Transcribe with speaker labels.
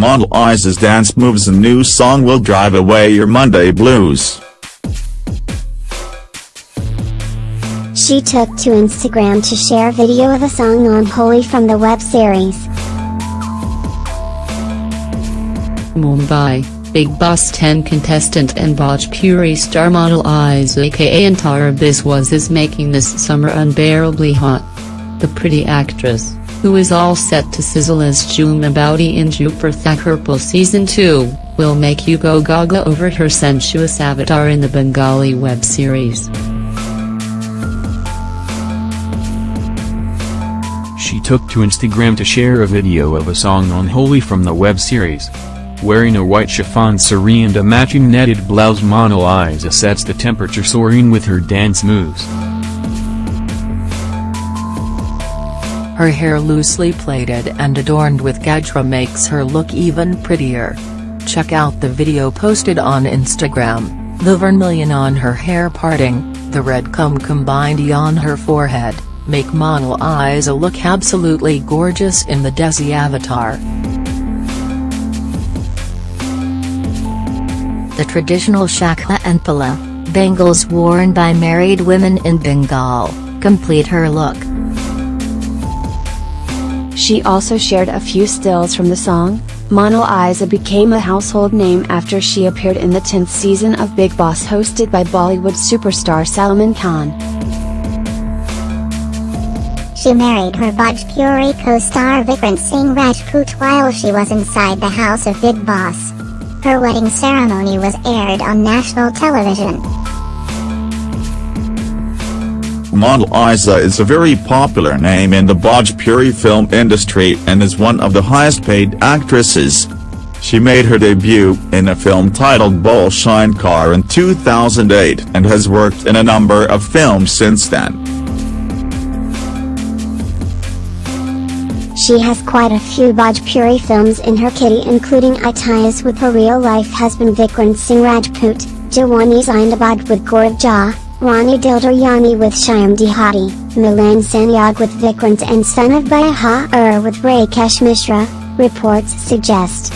Speaker 1: Monalisa's dance moves and new song will drive away your Monday blues.
Speaker 2: She took to Instagram to share a video of a song Unholy from the web series.
Speaker 3: Mumbai, Bigg Boss 10 contestant and Bhojpuri star model Iza aka Antara Biswas is making this summer unbearably hot. The pretty actress, who is all set to sizzle as Jhumma Boudi in Dupur Thakurpo Season 2, will make you go gaga over her sensuous avatar in the Bengali web series.
Speaker 4: She took to Instagram to share a video of a song Unholy from the web series. Wearing a white chiffon saree and a matching netted blouse Mona Lisa sets the temperature soaring with her dance moves.
Speaker 5: Her hair loosely plaited and adorned with gajra makes her look even prettier. Check out the video posted on Instagram, the vermilion on her hair parting, the red kumkum bindi on her forehead, make Mona Lisa look absolutely gorgeous in the Desi avatar.
Speaker 6: the traditional shakha and pola, bangles worn by married women in Bengal, complete her look.
Speaker 7: She also shared a few stills from the song. Mona Lisa became a household name after she appeared in the 10th season of Bigg Boss hosted by Bollywood superstar Salman Khan.
Speaker 2: She married her Bhojpuri co-star Vikrant Singh Rajput while she was inside the house of Bigg Boss. Her wedding ceremony was aired on national television.
Speaker 1: Monalisa is a very popular name in the Bhojpuri film industry and is one of the highest paid actresses. She made her debut in a film titled Bhola Shankar in 2008 and has worked in a number of films since then.
Speaker 2: She has quite a few Bhojpuri films in her kitty including Itihaas with her real-life husband Vikrant Singh Rajput, Jawani Zindabad with Gaurav Jha, Rani Dildaryani with Shyam Dehati, Milan Sanyog with Vikrant and Son of Bihar with Rakesh Mishra, reports suggest.